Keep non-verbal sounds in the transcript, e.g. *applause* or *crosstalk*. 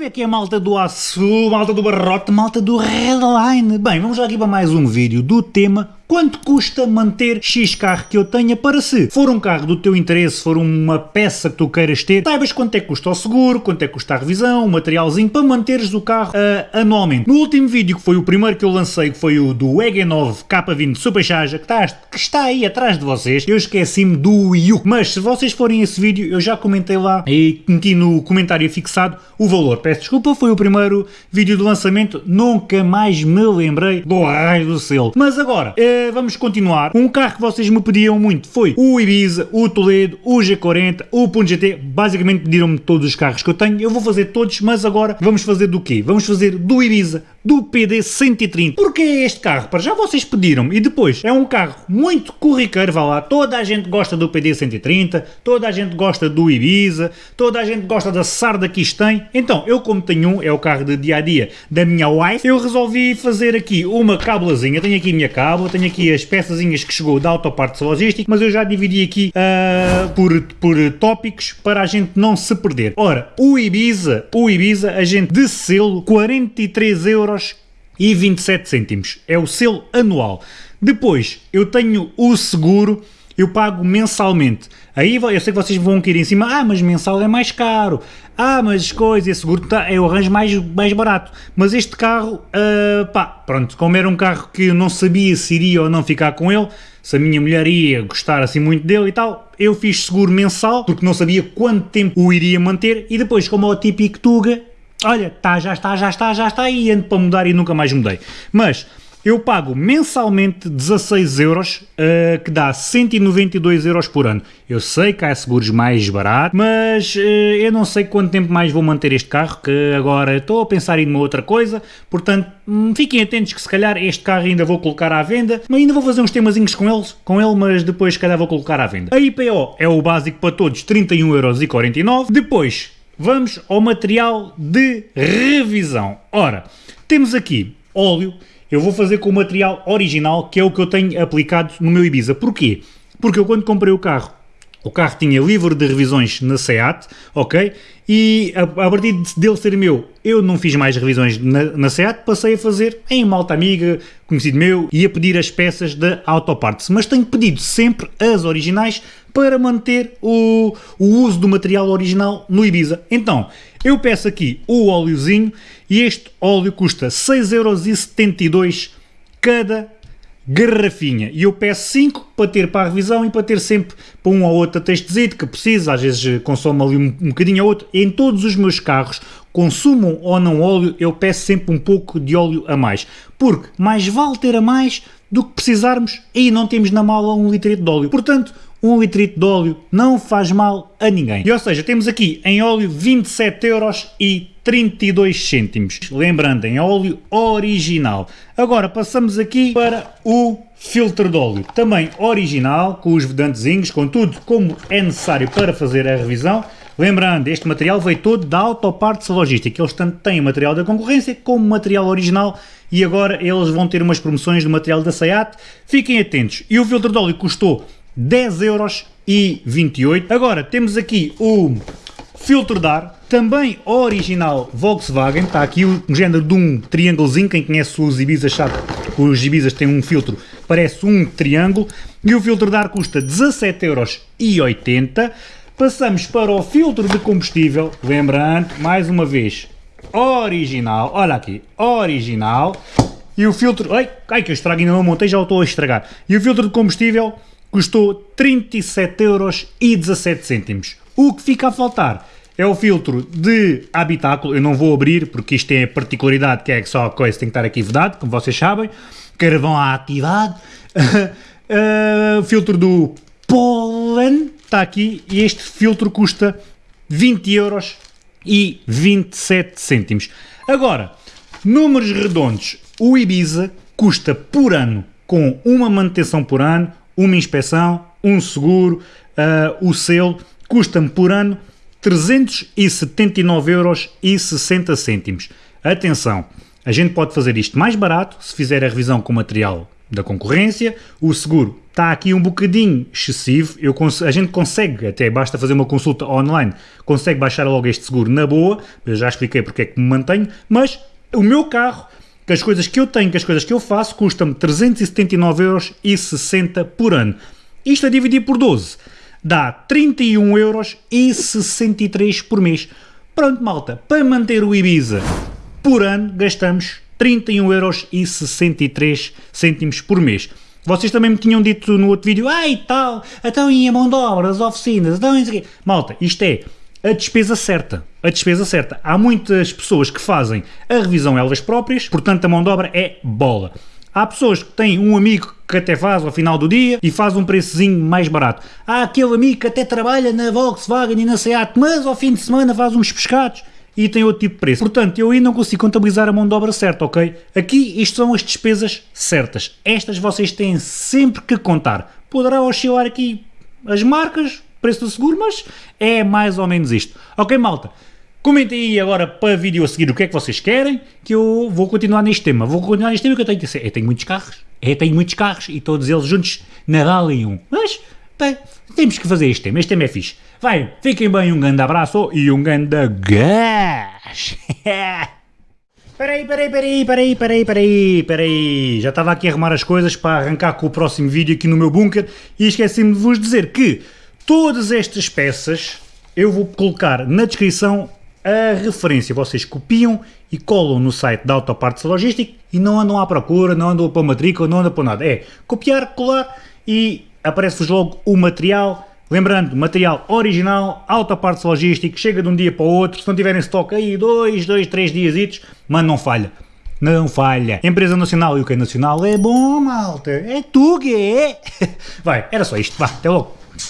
Salve aqui a malta do Açu, malta do Barrote, malta do Redline. Bem, vamos lá aqui para mais um vídeo do tema Quanto custa manter X carro que eu tenha para se for um carro do teu interesse, for uma peça que tu queiras ter, saibas quanto é que custa o seguro, quanto é que custa a revisão, o materialzinho para manteres o carro uh, anualmente. No último vídeo, que foi o primeiro que eu lancei, que foi o do EG9 K20 Supercharger, que está, que está aí atrás de vocês, eu esqueci-me do Wii U. Mas se vocês forem esse vídeo, eu já comentei lá e meti no comentário fixado o valor. Peço desculpa, foi o primeiro vídeo do lançamento, nunca mais me lembrei do raio do selo. Mas agora, uh, vamos continuar. Um carro que vocês me pediam muito foi o Ibiza, o Toledo, o G40, o Punto GT. Basicamente pediram-me todos os carros que eu tenho. Eu vou fazer todos, mas agora vamos fazer do quê? Vamos fazer do Ibiza, do PD 130. Porque é este carro? Para já vocês pediram e depois é um carro muito corriqueiro, vá lá. Toda a gente gosta do PD 130, toda a gente gosta do Ibiza, toda a gente gosta da Sarda que isto tem. Então, eu como tenho um, é o carro de dia a dia da minha wife, eu resolvi fazer aqui uma cábulazinha. Tenho aqui a minha cábula, tenho aqui as peçazinhas que chegou da Autopartes Logística, mas eu já dividi aqui uh, por, por tópicos para a gente não se perder. Ora, o Ibiza, o Ibiza, a gente de selo 43 euros e 27 cêntimos. É o selo anual. Depois, eu tenho o seguro eu pago mensalmente. Aí eu sei que vocês vão querer em cima, ah, mas mensal é mais caro, ah, mas coisa, esse seguro tá, é o arranjo mais, mais barato. Mas este carro, uh, pá, pronto, como era um carro que eu não sabia se iria ou não ficar com ele, se a minha mulher ia gostar assim muito dele e tal, eu fiz seguro mensal, porque não sabia quanto tempo o iria manter, e depois, como é o típico Tuga, olha, tá, já está, já está, já está, e ando para mudar e nunca mais mudei. Mas eu pago mensalmente 16 euros, uh, que dá 192 euros por ano. Eu sei que há seguros mais baratos, mas uh, eu não sei quanto tempo mais vou manter este carro, que agora estou a pensar em uma outra coisa, portanto hum, fiquem atentos que se calhar este carro ainda vou colocar à venda, mas ainda vou fazer uns temazinhos com, eles, com ele, mas depois se calhar vou colocar à venda. A IPO é o básico para todos, 31,49€. Depois vamos ao material de revisão. Ora, temos aqui óleo, eu vou fazer com o material original, que é o que eu tenho aplicado no meu Ibiza. Porquê? Porque eu quando comprei o carro, o carro tinha livre de revisões na SEAT, ok? E a, a partir dele ser meu, eu não fiz mais revisões na, na SEAT, passei a fazer em malta amiga, conhecido meu, e a pedir as peças da Autoparts. Mas tenho pedido sempre as originais para manter o, o uso do material original no Ibiza. Então, eu peço aqui o óleozinho e este óleo custa 6,72€ cada garrafinha. E eu peço 5 para ter para a revisão e para ter sempre para um ou outro testezito que precisa, às vezes consome ali um, um bocadinho ou outro. Em todos os meus carros, consumam ou não óleo, eu peço sempre um pouco de óleo a mais. Porque mais vale ter a mais do que precisarmos e não temos na mala um litro de óleo. Portanto, um litrito de óleo não faz mal a ninguém. E ou seja, temos aqui em óleo 27 euros e 32 cêntimos. Lembrando, em óleo original. Agora passamos aqui para o filtro de óleo. Também original, com os vedantezinhos, com tudo como é necessário para fazer a revisão. Lembrando, este material veio todo da Autoparts Logística. Eles tanto têm material da concorrência como material original e agora eles vão ter umas promoções do material da SEAT. Fiquem atentos. E o filtro de óleo custou 10 euros e 28. Agora temos aqui o filtro de ar, também original Volkswagen, está aqui um género de um triângulozinho, quem conhece os Ibizas sabe que os Ibizas têm um filtro, parece um triângulo, e o filtro de ar custa 17 euros e 80. Passamos para o filtro de combustível, lembrando, mais uma vez, original, olha aqui, original, e o filtro, ai, ai que eu estrago, ainda não montei, já o estou a estragar, e o filtro de combustível custou 37 euros e 17 cêntimos. O que fica a faltar é o filtro de habitáculo, eu não vou abrir porque isto tem a particularidade que é que só a coisa tem que estar aqui vedado, como vocês sabem, carvão ativado, *laughs* uh, filtro do pólen está aqui e este filtro custa 20 euros e 27 cêntimos. Agora, números redondos, o Ibiza custa por ano, com uma manutenção por ano, uma inspeção, um seguro, uh, o selo, custa-me por ano 379 euros e 60 cêntimos. Atenção, a gente pode fazer isto mais barato se fizer a revisão com material da concorrência, o seguro está aqui um bocadinho excessivo, eu, a gente consegue, até basta fazer uma consulta online, consegue baixar logo este seguro na boa, eu já expliquei porque é que me mantenho, mas o meu carro, que as coisas que eu tenho, que as coisas que eu faço, custam-me 379,60€ por ano. Isto a dividir por 12 dá 31,63€ por mês. Pronto, malta, para manter o Ibiza por ano gastamos 31,63€ por mês. Vocês também me tinham dito no outro vídeo, ai tal, então e a mão de obra, as oficinas, então isso aqui. Malta, isto é a despesa certa. A despesa certa. Há muitas pessoas que fazem a revisão elas próprias, portanto a mão de obra é bola. Há pessoas que têm um amigo que até faz ao final do dia e faz um preçozinho mais barato. Há aquele amigo que até trabalha na Volkswagen e na Seat, mas ao fim de semana faz uns pescados e tem outro tipo de preço. Portanto, eu aí não consigo contabilizar a mão de obra certa, ok? Aqui isto são as despesas certas. Estas vocês têm sempre que contar. Poderá oscilar aqui as marcas, preço do seguro, mas é mais ou menos isto. Ok, malta? Comentem aí agora para vídeo a seguir o que é que vocês querem, que eu vou continuar neste tema. Vou continuar neste tema que eu tenho que dizer. Eu tenho muitos carros, eu tenho muitos carros e todos eles juntos na em um. Mas, bem, temos que fazer este tema, este tema é fixe. Vai, fiquem bem, um grande abraço e um grande gás. *laughs* Peraí, peraí, peraí, peraí, peraí, peraí, peraí. Já estava aqui a arrumar as coisas para arrancar com o próximo vídeo aqui no meu bunker e esqueci-me de vos dizer que todas estas peças eu vou colocar na descrição a referência. Vocês copiam e colam no site da Autopartes Logística e não andam à procura, não andam para matrícula, não andam para nada. É copiar, colar e aparece-vos logo o material. Lembrando, material original, Autopartes Logística, chega de um dia para o outro. Se não tiverem estoque aí, dois, dois, três dias, mas não falha. Não falha. Empresa Nacional e o que é nacional é bom, malta. É tu que é. *laughs* Vai, era só isto. Vá, até logo.